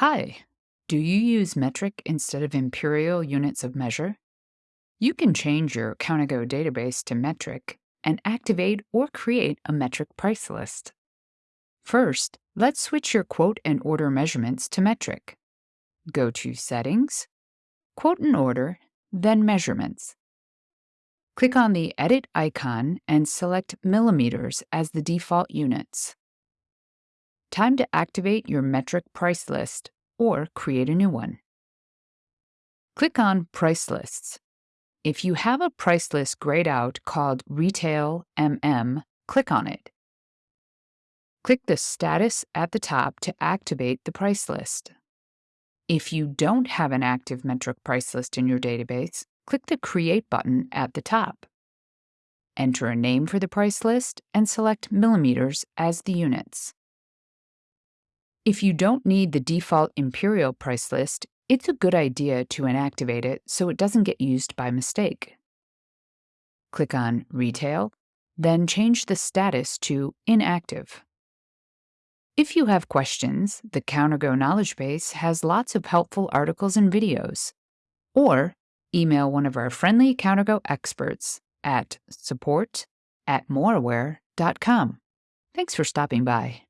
Hi, do you use metric instead of imperial units of measure? You can change your CounterGo database to metric and activate or create a metric price list. First, let's switch your quote and order measurements to metric. Go to Settings, Quote and Order, then Measurements. Click on the Edit icon and select millimeters as the default units. Time to activate your metric price list or create a new one. Click on Price Lists. If you have a price list grayed out called Retail MM, click on it. Click the status at the top to activate the price list. If you don't have an active metric price list in your database, click the Create button at the top. Enter a name for the price list and select millimeters as the units. If you don't need the default Imperial price list, it's a good idea to inactivate it so it doesn't get used by mistake. Click on Retail, then change the status to Inactive. If you have questions, the CounterGo Knowledge Base has lots of helpful articles and videos. Or email one of our friendly CounterGo experts at support at moraware.com. Thanks for stopping by.